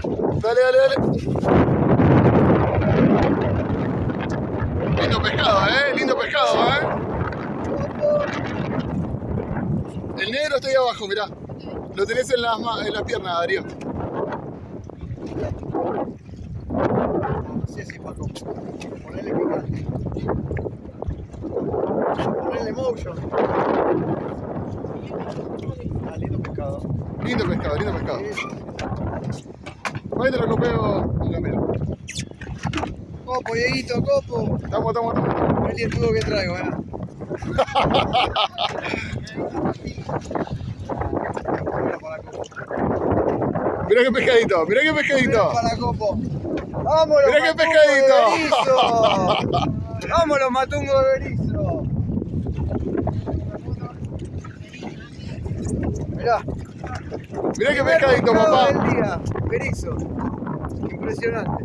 Dale, dale, dale. Lindo pescado, eh. Lindo pescado, eh. El negro está ahí abajo, mirá. Lo tenés en las, en las piernas, Darío. Sí, sí, Paco. Ponele picante. Ponele motion. Ah, lindo pescado. Lindo pescado, lindo pescado. Sí. Ahí te lo copeo. Mira, mira. Copo, Dieguito, copo. Estamos, estamos, estamos. El tubo que traigo, eh. Mirá qué pescadito, mirá qué pescadito. Mira para copo. ¡Vámonos! Mirá qué pescadito. de! ¡Vámonos, matungo de Berizo! Mirá. Mirá qué primer pescadito, papá. del día, Berizo. Impresionante.